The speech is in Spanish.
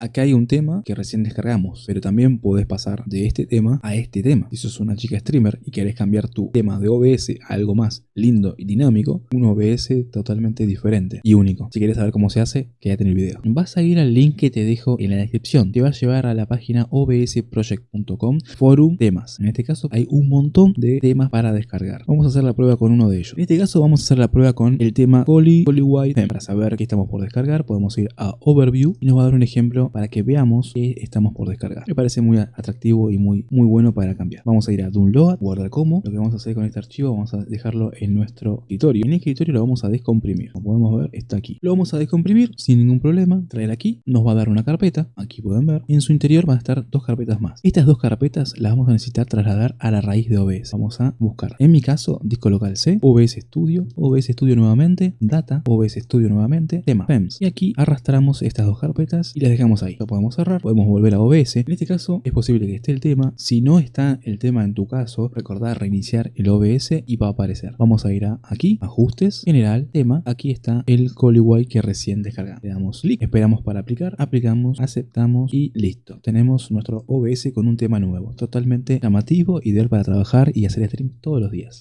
Acá hay un tema que recién descargamos, pero también podés pasar de este tema a este tema. Si sos una chica streamer y querés cambiar tu tema de OBS a algo más lindo y dinámico, un OBS totalmente diferente y único. Si quieres saber cómo se hace, quédate en el video. Vas a ir al link que te dejo en la descripción. Te va a llevar a la página obsproject.com forum temas. En este caso hay un montón de temas para descargar. Vamos a hacer la prueba con uno de ellos. En este caso vamos a hacer la prueba con el tema Poly, Poly White. Para saber qué estamos por descargar podemos ir a Overview y nos va a dar un ejemplo para que veamos que estamos por descargar. Me parece muy atractivo y muy, muy bueno para cambiar. Vamos a ir a Download, guardar como. Lo que vamos a hacer con este archivo, vamos a dejarlo en nuestro escritorio. En este escritorio lo vamos a descomprimir. Como podemos ver, está aquí. Lo vamos a descomprimir sin ningún problema. Traer aquí. Nos va a dar una carpeta. Aquí pueden ver. Y en su interior van a estar dos carpetas más. Estas dos carpetas las vamos a necesitar trasladar a la raíz de OBS. Vamos a buscar. En mi caso, disco local C, OBS Studio, OBS Studio nuevamente, Data, OBS Studio nuevamente, tema, FEMS. Y aquí arrastramos estas dos carpetas y las dejamos ahí. Lo podemos cerrar, podemos volver a OBS. En este caso es posible que esté el tema. Si no está el tema en tu caso, recordar reiniciar el OBS y va a aparecer. Vamos a ir a aquí, ajustes, general, tema. Aquí está el Colyway que recién descargamos. Le damos clic, esperamos para aplicar, aplicamos, aceptamos y listo. Tenemos nuestro OBS con un tema nuevo, totalmente llamativo, ideal para trabajar y hacer stream todos los días.